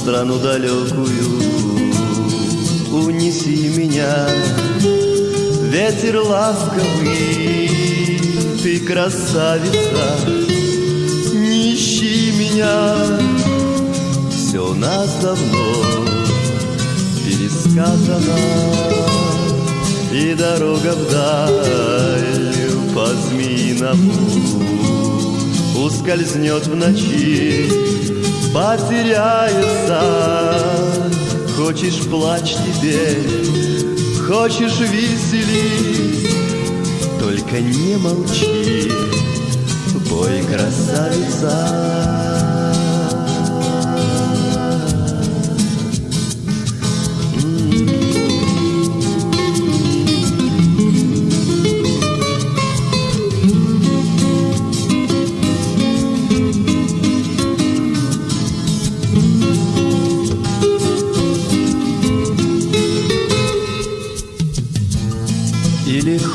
страну далекую. Унеси меня, ветер ласковый Ты красавица, не ищи меня. Все нас давно пересказано И дорога вдаль по змеиному Ускользнет в ночи, потеряется. Хочешь плачь теперь, хочешь веселись Только не молчи, бой красавица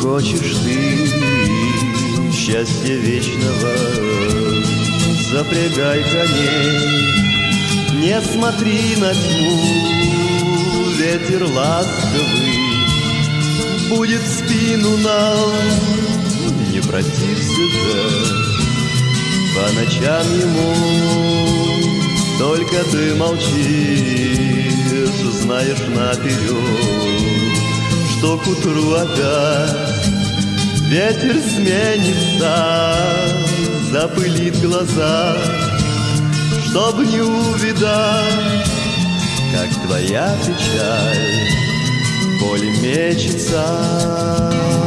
хочешь ты счастья вечного? Запрягай коней Не смотри на тьму. Ветер ласковый Будет в спину нам. Не протився же По ночам ему. Только ты молчишь Знаешь наперед что к утру опять Ветер сменится, запылит глаза, Чтоб не увидать, как твоя печаль Боль мечется.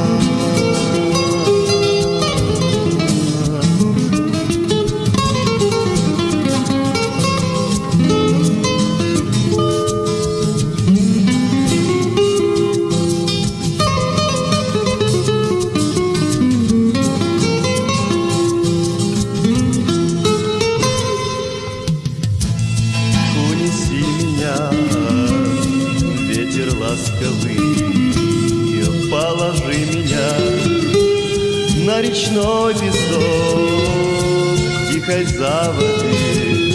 Ветер ласковый, положи меня на речной песок тихой заводи,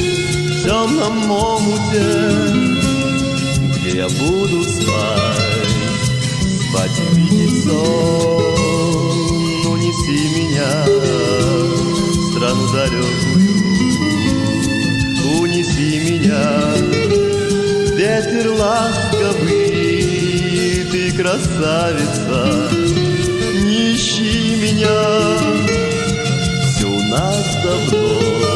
в темном омуте, где я буду спать, спать и видеть сон. Унеси меня в страну далекую, унеси меня, ветер ласковый, красавица, не ищи меня, все у нас давно